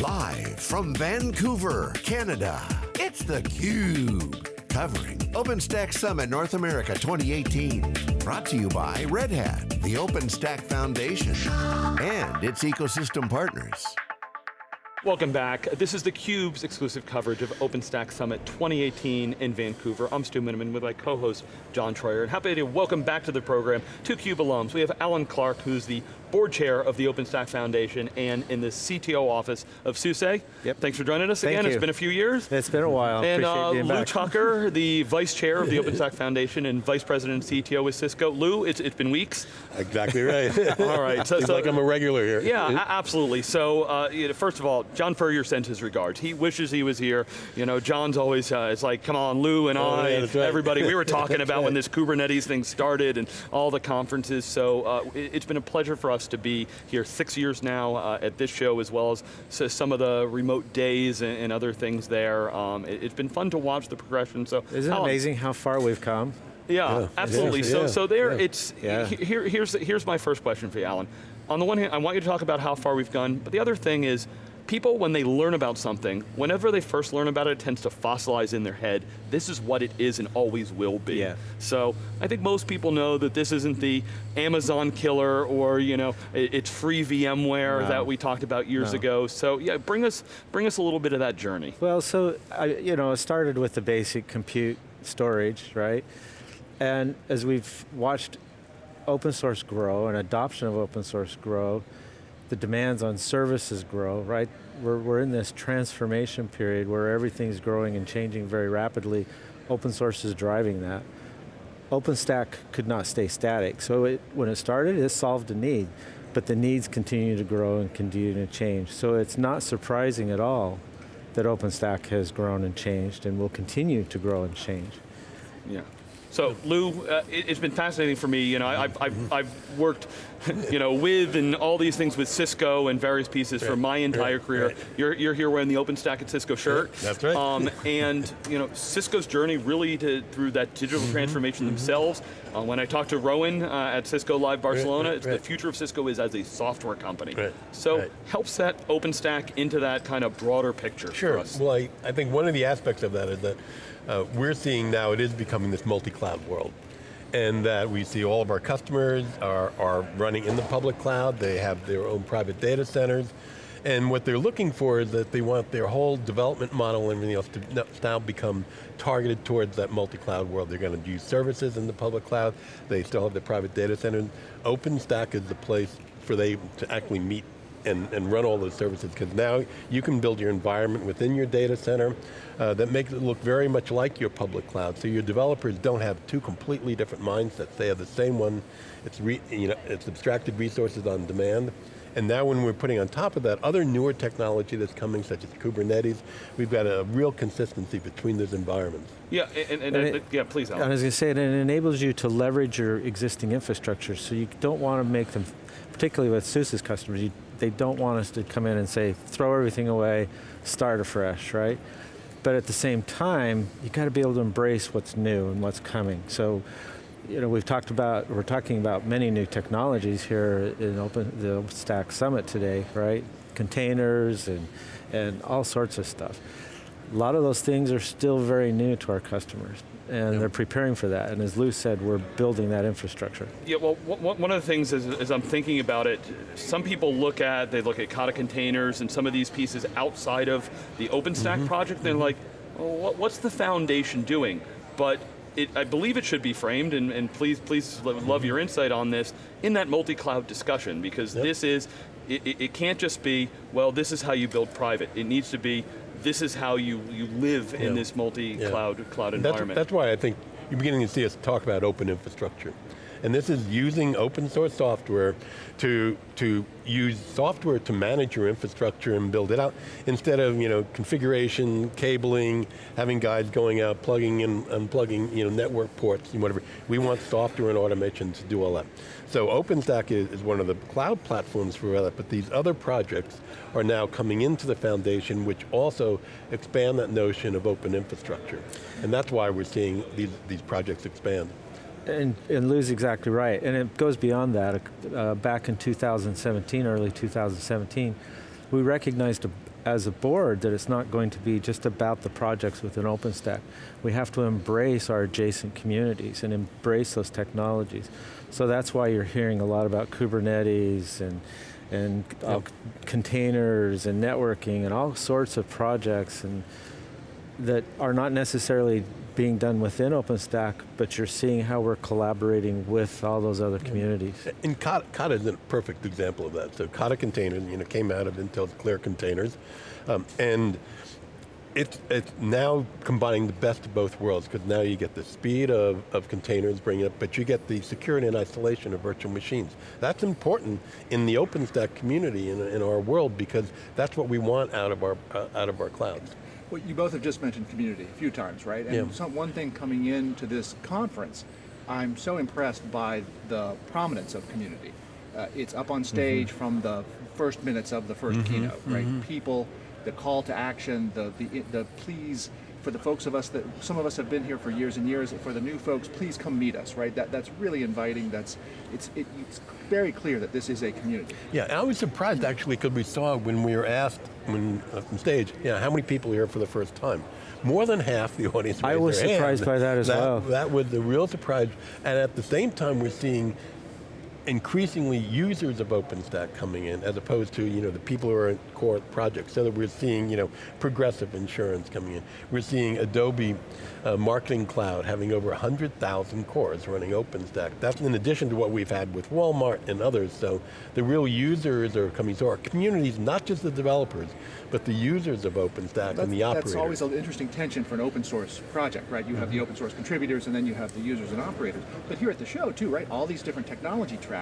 Live from Vancouver, Canada, it's theCUBE. Covering OpenStack Summit North America 2018. Brought to you by Red Hat, the OpenStack Foundation, and its ecosystem partners. Welcome back. This is theCUBE's exclusive coverage of OpenStack Summit 2018 in Vancouver. I'm Stu Miniman with my co-host, John Troyer, and happy to welcome back to the program two CUBE alums. We have Alan Clark, who's the board chair of the OpenStack Foundation and in the CTO office of SUSE. Yep. Thanks for joining us Thank again. You. It's been a few years. It's been a while. And Appreciate uh, Lou back. Tucker, the vice chair of the OpenStack Foundation and vice president and CTO with Cisco. Lou, it's, it's been weeks. Exactly right. All right. So, so- like I'm a regular here. Yeah, absolutely. So, uh, you know, first of all, John Furrier sends his regards. He wishes he was here. You know, John's always, uh, it's like, come on, Lou and Oh, I, yeah, that's right. everybody. We were talking That's about when this Kubernetes thing started and all the conferences. So, uh, it, it's been a pleasure for us to be here six years now uh, at this show, as well as so some of the remote days and, and other things there. Um, it, has been fun to watch the progression. So, Isn't it amazing how far we've come? yeah, Yeah, absolutely. So, yeah, so there, yeah. it's Yeah. here. Here's here's my first question for you, Alan. On the one hand, I want you to talk about how far we've gone, but the other thing is, people when they learn about something, whenever they first learn about it, it tends to fossilize in their head. This is what it is and always will be. Yeah. So I think most people know that this isn't the Amazon killer or you know it's free VMware No. that we talked about years No. ago. So yeah, bring us bring us a little bit of that journey. Well, so, I, you know, it started with the basic compute storage, right? And as we've watched open source grow and adoption of open source grow, the demands on services grow, right? We're, we're in this transformation period where everything's growing and changing very rapidly. Open source is driving that. OpenStack could not stay static. So it, when it started, it solved a need, but the needs continue to grow and continue to change. So it's not surprising at all that OpenStack has grown and changed and will continue to grow and change. Yeah. So Lou, uh, it, has been fascinating for me. You know, I- I've, I've, I've worked, you know, with and all these things with Cisco and various pieces for my entire right, career. right. You're, you're here wearing the OpenStack at Cisco shirt. that's right. Um, and you know, Cisco's journey really to, through that digital Mm-hmm, transformation themselves. Uh, when I talked to Rowan uh, at Cisco Live Barcelona, right, it's right. the future of Cisco is as a software company. Right, So right. help set OpenStack into that kind of broader picture for Sure. us. Well, I, I think one of the aspects of that is that uh, we're seeing now it is becoming this multi-cloud world. And that we see all of our customers are, are running in the public cloud, they have their own private data centers, and what they're looking for is that they want their whole development model and everything else to now become targeted towards that multi-cloud world. They're going to use services in the public cloud, they still have their private data centers. OpenStack is the place for they to actually meet and, and run all those services, because now you can build your environment within your data center uh, that makes it look very much like your public cloud, so your developers don't have two completely different mindsets. They have the same one, it's, re, you know, it's abstracted resources on demand, and now when we're putting on top of that other newer technology that's coming, such as Kubernetes, we've got a real consistency between those environments. Yeah, and, and, And it- yeah, please, Alan. I was going to say, it enables you to leverage your existing infrastructure, so you don't want to make them, particularly with SUSE's customers, you, they don't want us to come in and say, throw everything away, start afresh, right? But at the same time, you got to be able to embrace what's new and what's coming. So, you know, we've talked about, we're talking about many new technologies here in open, the OpenStack Summit today, right? Containers and, and all sorts of stuff. A lot of those things are still very new to our customers, and they're preparing for that. And as Lou said, we're building that infrastructure. Yeah, well, one of the things is, as I'm thinking about it, some people look at, they look at Kata containers and some of these pieces outside of the OpenStack mm-hmm. project, they're mm-hmm. like, well, what's the foundation doing? But it, I believe it should be framed, and, and please, please lo- love mm-hmm. your insight on this, in that multi-cloud discussion, because Yep. this is, it it can't just be, well, this is how you build private. It needs to be, this is how you, you live in this multi-cloud cloud That's, environment. that's why I think you're beginning to see us talk about open infrastructure. And this is using open source software to, to use software to manage your infrastructure and build it out, instead of you know, configuration, cabling, having guys going out, plugging in, unplugging you know, network ports and whatever. We want software and automation to do all that. So OpenStack is, is one of the cloud platforms for that, but these other projects are now coming into the foundation, which also expand that notion of open infrastructure. And that's why we're seeing these, these projects expand. And, and Lou's exactly right, and it goes beyond that. Uh, back in 2017, early 2017, we recognized a, as a board that it's not going to be just about the projects within OpenStack. We have to embrace our adjacent communities and embrace those technologies. So that's why you're hearing a lot about Kubernetes and, and uh, containers and networking and all sorts of projects and that are not necessarily being done within OpenStack, but you're seeing how we're collaborating with all those other communities. And Kata, Kata is a perfect example of that. So Kata container, you know, came out of Intel's Clear containers, um, and it's, it's now combining the best of both worlds because now you get the speed of, of containers bringing it, but you get the security and isolation of virtual machines. That's important in the OpenStack community in, in our world because that's what we want out of our, uh, out of our clouds. Well, you both have just mentioned community a few times, right? And Yeah. some, one thing coming into this conference, I'm so impressed by the prominence of community. Uh, it's up on mm-hmm. stage from the first minutes of the 1st mm-hmm. keynote, right? Mm-hmm. People, the call to action, the, the the please for the folks of us that some of us have been here for years and years. For the new folks, please come meet us, right? That that's really inviting. That's it's it, it's very clear that this is a community. Yeah, I was surprised actually because we saw when we were asked when uh, from stage, yeah, how many people are here for the first time? More than half the audience. I was their hand. surprised by that as well. That was the real surprise, and at the same time, we're seeing increasingly users of OpenStack coming in as opposed to you know the people who are in core projects. So that we're seeing you know Progressive Insurance coming in. We're seeing Adobe uh, Marketing Cloud having over 100,000 cores running OpenStack. That's in addition to what we've had with Walmart and others. So the real users are coming. So our communities, not just the developers, but the users of OpenStack and the operators. That's always an interesting tension for an open source project, right? You have the open source contributors and then you have the users and operators. But here at the show too, right? All these different technology tracks,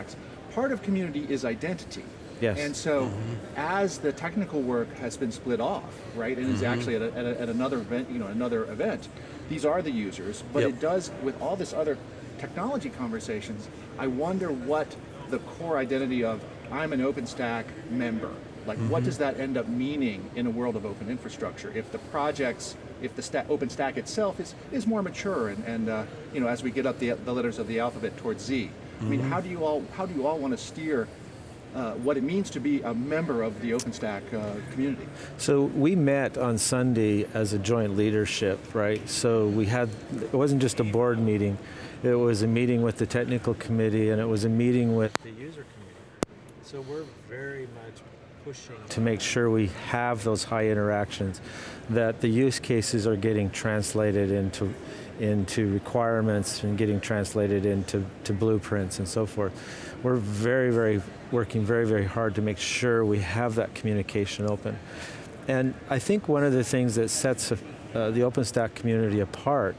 part of community is identity. Yes. And so, mm-hmm. as the technical work has been split off, right, and is mm-hmm. actually at, a, at, a, at another event, you know, another event, these are the users. But Yep. it does with all this other technology conversations. I wonder what the core identity of I'm an OpenStack member. Like, what mm-hmm. does that end up meaning in a world of open infrastructure? If the projects, if the sta- OpenStack itself is is more mature, and, and uh, you know, as we get up the, the letters of the alphabet towards Z, I mean, how do you all how do you all want to steer uh, what it means to be a member of the OpenStack uh, community? So we met on Sunday as a joint leadership, right? So we had, it wasn't just a board meeting, it was a meeting with the technical committee and it was a meeting with the user community. So we're very much to make sure we have those high interactions, that the use cases are getting translated into into requirements and getting translated into to blueprints and so forth. We're very, very working very, very hard to make sure we have that communication open. And I think one of the things that sets uh, the OpenStack community apart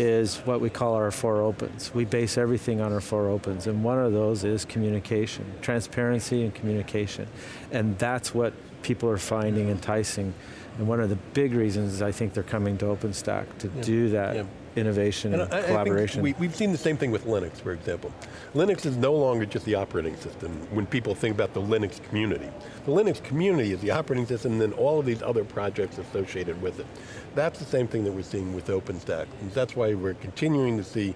is what we call our four opens. We base everything on our four opens, and one of those is communication, transparency and communication. And that's what people are finding enticing. And one of the big reasons I think they're coming to OpenStack to do that yeah. Innovation and, And I- I think collaboration. we, we've seen the same thing with Linux, for example. Linux is no longer just the operating system when people think about the Linux community. The Linux community is the operating system and then all of these other projects associated with it. That's the same thing that we're seeing with OpenStack. And that's why we're continuing to see,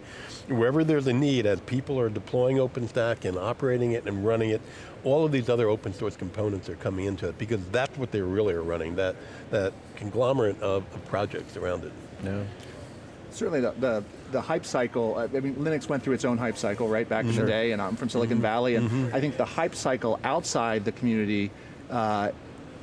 wherever there's a need, as people are deploying OpenStack and operating it and running it, all of these other open source components are coming into it because that's what they really are running, that, that conglomerate of, of projects around it. no. Certainly the, the, the hype cycle, uh, I mean, Linux went through its own hype cycle, right, back in the day, and I'm from Silicon mm-hmm. Valley, and mm-hmm. I think the hype cycle outside the community uh,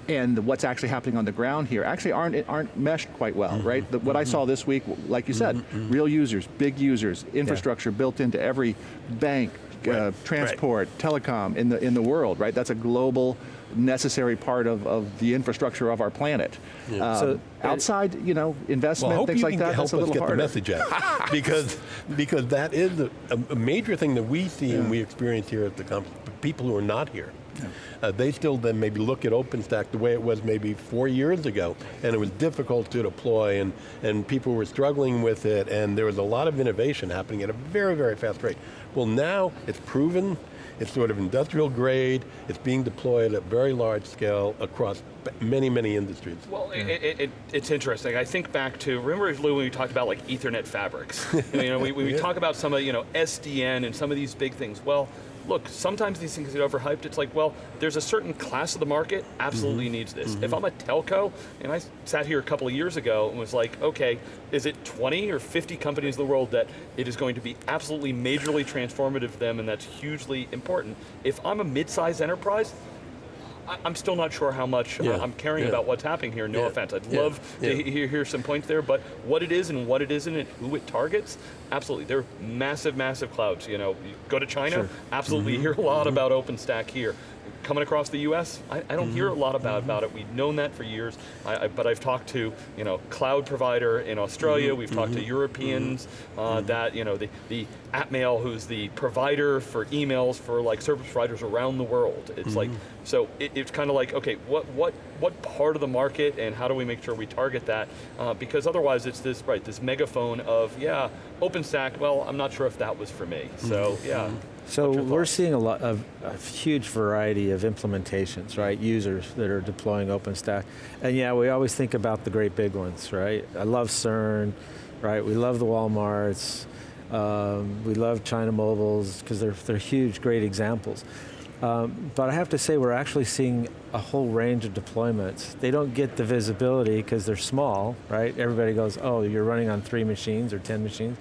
and the- what's actually happening on the ground here actually aren't, aren't meshed quite well, mm-hmm. right? The, what I saw this week, like you said, real users, big users, infrastructure built into every bank, uh, Right, transport, telecom in the, in the world, right? That's a global necessary part of, of the infrastructure of our planet. Um, So- outside, you know, investment, Well, things like that, help that's a us little get harder. the message out because because that is a, a major thing that we see and we experience here at the conference. People who are not here, uh, they still then maybe look at OpenStack the way it was maybe four years ago, and it was difficult to deploy, and and people were struggling with it, and there was a lot of innovation happening at a very very fast rate. Well, now it's proven. It's sort of industrial grade. It's being deployed at very large scale across many, many industries. Well, it, it, it, it's interesting. I think back to, remember Lou when we talked about like Ethernet fabrics? you know, we, we Yeah. talk about some of, you know, SDN and some of these big things. Well, look, sometimes these things get overhyped. It's like, well, there's a certain class of the market absolutely mm-hmm. needs this. If mm-hmm. I'm a telco, and I sat here a couple of years ago and was like, okay, is it 20 or 50 companies in the world that it is going to be absolutely majorly transformative to them and that's hugely important? If I'm a mid-sized enterprise, I'm still not sure how much Yeah, I'm caring yeah. about what's happening here, no Yeah, offense. I'd love to hear, hear some points there, but what it is and what it isn't and who it targets, absolutely. They're massive, massive clouds. You know, you go to China, Sure. absolutely Mm-hmm. hear a lot about OpenStack here. Coming across the U.S., I, I don't hear Mm-hmm. a lot about, about it. We've known that for years, I, I, but I've talked to you know cloud provider in Australia. Mm-hmm. We've talked to Europeans uh, that you know the the Atmail, who's the provider for emails for like service providers around the world. It's like Mm-hmm. so it, it's kind of like okay, what what what part of the market and how do we make sure we target that? Uh, because otherwise, it's this right this megaphone of yeah, OpenStack. Well, I'm not sure if that was for me. So yeah. So we're seeing a lot of a huge variety of implementations, right? Users that are deploying OpenStack, and yeah, we always think about the great big ones, right? I love CERN, right? We love the WalMarts, um, we love China Mobiles because they're they're huge, great examples. Um, but I have to say, we're actually seeing a whole range of deployments. They don't get the visibility because they're small, right? Everybody goes, "Oh, you're running on three machines or ten machines."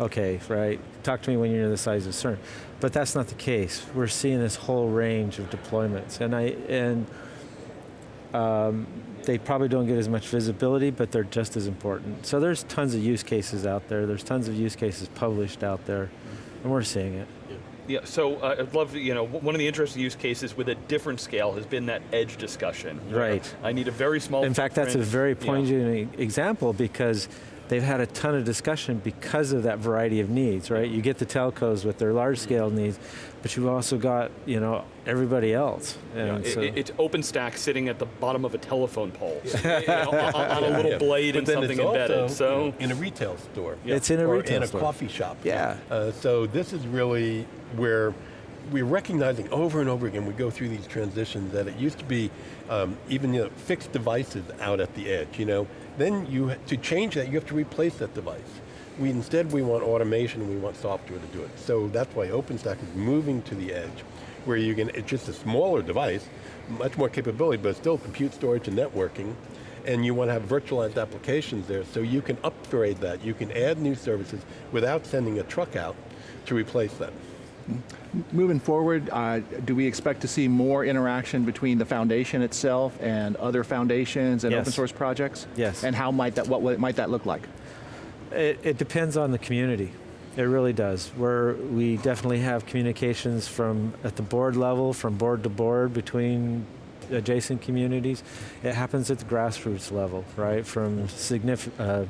Okay, right. Talk to me when you're the size of CERN. But that's not the case. We're seeing this whole range of deployments, and I and um, they probably don't get as much visibility, but they're just as important. So there's tons of use cases out there. There's tons of use cases published out there, and we're seeing it. Yeah, so uh, I'd love to, you know, one of the interesting use cases with a different scale has been that edge discussion. Right. I need a very small In fact, that's a very poignant e- example because they've had a ton of discussion because of that variety of needs, right? You get the telcos with their large scale needs, but you've also got, you know, everybody else. Yeah, And it- so- it- it's OpenStack sitting at the bottom of a telephone pole, you know, on, on a little Yeah. blade But and something it's embedded. also, so in a retail store. It's in a or retail in a store. coffee shop. Yeah. Uh, so this is really where we're recognizing over and over again, we go through these transitions that it used to be um, even you know, fixed devices out at the edge, you know. Then you, to change that, you have to replace that device. We instead, we want automation, and we want software to do it. So that's why OpenStack is moving to the edge, where you can, it's just a smaller device, much more capability, but still compute storage and networking, and you want to have virtualized applications there, so you can upgrade that. You can add new services without sending a truck out to replace them. Moving forward, uh, do we expect to see more interaction between the foundation itself and other foundations and Yes. open source projects? Yes. And how might that, what, what might that look like? It, it depends on the community. It really does. Where we definitely have communications from at the board level, from board to board between adjacent communities. It happens at the grassroots level, right? From significant, uh,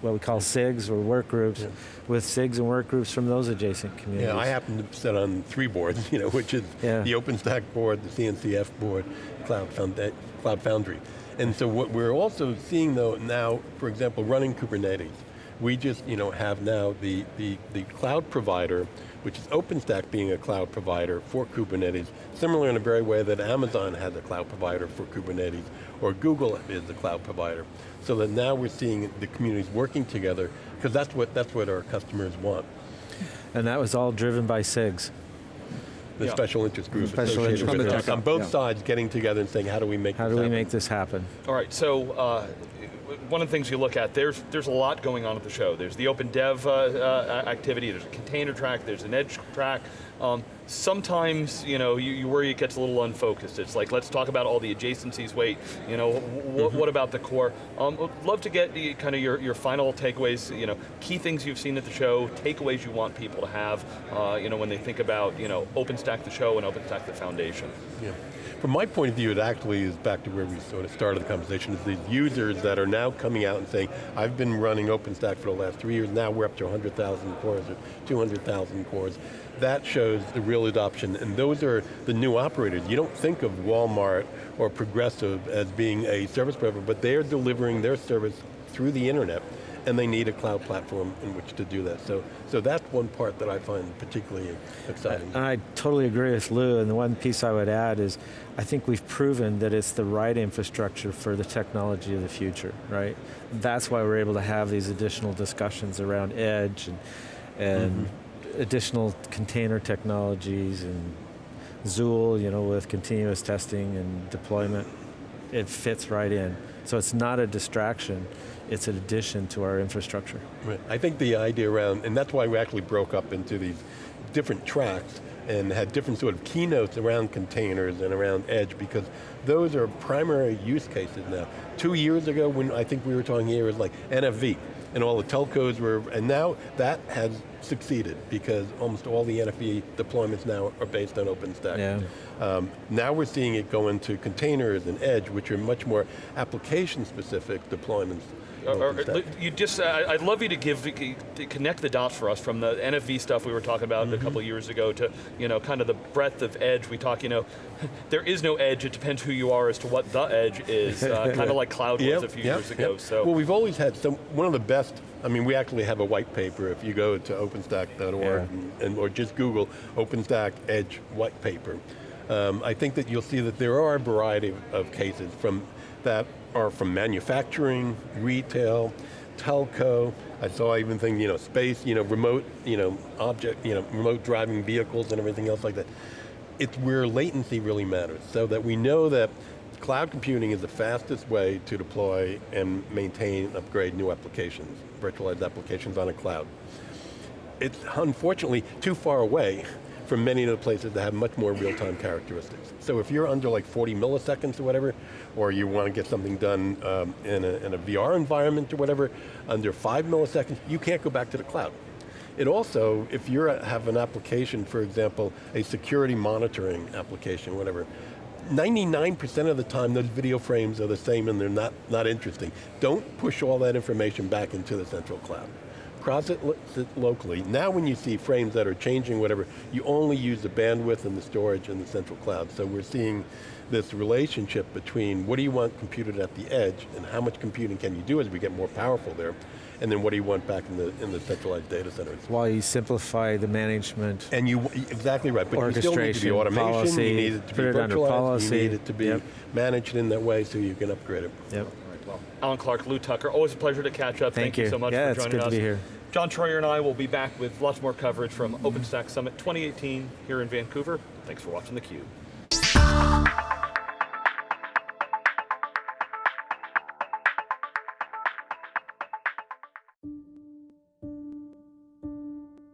what we call SIGs or work groups, with SIGs and work groups from those adjacent communities. Yeah, I happen to sit on three boards, you know, which is Yeah. the OpenStack board, the CNCF board, Cloud, Founda- Cloud Foundry. And so what we're also seeing though now, for example, running Kubernetes, we just you know, have now the, the, the cloud provider, which is OpenStack being a cloud provider for Kubernetes, similar in a very way that Amazon has a cloud provider for Kubernetes, or Google is a cloud provider. So that now we're seeing the communities working together, because that's what, that's what our customers want. and that was all driven by SIGs. the Yeah. special interest group Special associated interest with groups. it. On both Yeah. sides getting together and saying, how do we make How this do we happen? make this happen? All right, so uh, one of the things you look at, there's there's a lot going on at the show. There's the open dev uh, uh, activity, there's a container track, there's an edge track. Um, sometimes, you know, you, you worry it gets a little unfocused. It's like, let's talk about all the adjacencies, wait, you know, wh- what about the core? Um, love to get the, kind of your, your final takeaways, you know, key things you've seen at the show, takeaways you want people to have, uh, you know, when they think about, you know, OpenStack the show and OpenStack the foundation. Yeah. From my point of view, it actually is back to where we sort of started the conversation, is the users that are now coming out and saying, I've been running OpenStack for the last three years, now we're up to 100,000 cores or 200,000 cores. That shows the real adoption, and those are the new operators. You don't think of Walmart or Progressive as being a service provider, but they're delivering their service through the internet, and they need a cloud platform in which to do that. So, so that's one part that I find particularly exciting. And I totally agree with Lou, and the one piece I would add is, I think we've proven that it's the right infrastructure for the technology of the future, right? That's why we're able to have these additional discussions around edge and, and mm-hmm. Additional container technologies and Zuul, you know, with continuous testing and deployment, it fits right in. So it's not a distraction, it's an addition to our infrastructure. Right. I think the idea around, and that's why we actually broke up into these different tracks and had different sort of keynotes around containers and around edge because those are primary use cases now. Two years ago when I think we were talking here, it was like NFV and all the telcos were, and now that has succeeded because almost all the NFV deployments now are based on OpenStack. Yeah. Um, now we're seeing it go into containers and edge, which are much more application-specific deployments. Or- or- you just, I- I'd love you to give, to connect the dots for us from the NFV stuff we were talking about Mm-hmm. a couple years ago to, you know, kind of the breadth of edge. We talk, you know, there is no edge, it depends who you are as to what the edge is, uh, kind of like cloud was Yep, a few yep, years ago, yep. so. Well, we've always had some, one of the best, I mean, we actually have a white paper, if you go to openstack.org Yeah. and, and- or just Google OpenStack Edge white paper. Um, I think that you'll see that there are a variety of, of cases from that are from manufacturing, retail, telco. I saw even things, you know, space, you know, remote, you know, object, you know, remote driving vehicles and everything else like that. It's where latency really matters, so that we know that cloud computing is the fastest way to deploy and maintain and upgrade new applications, virtualized applications on a cloud. It's unfortunately too far away from many of the places that have much more real-time characteristics. So if you're under like 40 milliseconds or whatever, or you want to get something done um, in, a, in a VR environment or whatever, under five milliseconds, you can't go back to the cloud. It also, if you have an application, for example, a security monitoring application, whatever, 99% of the time those video frames are the same and they're not, not interesting. Don't push all that information back into the central cloud. Process it locally. Now when you see frames that are changing, whatever, you only use the bandwidth and the storage in the central cloud. So we're seeing this relationship between what do you want computed at the edge and how much computing can you do as we get more powerful there, and then what do you want back in the, in the centralized data centers. While you simplify the management, And you, exactly right, but you still need to be Orchestration, automation, policy, you need it to be put it virtualized, policy. you need it to be Yep. managed in that way so you can upgrade it. yep. Well, Alan Clark, Lou Tucker, always a pleasure to catch up. Thank you you. so much Yeah, for it's joining good to us. be here. John Troyer and I will be back with lots more coverage from OpenStack Summit 2018 here in Vancouver. Thanks for watching theCUBE.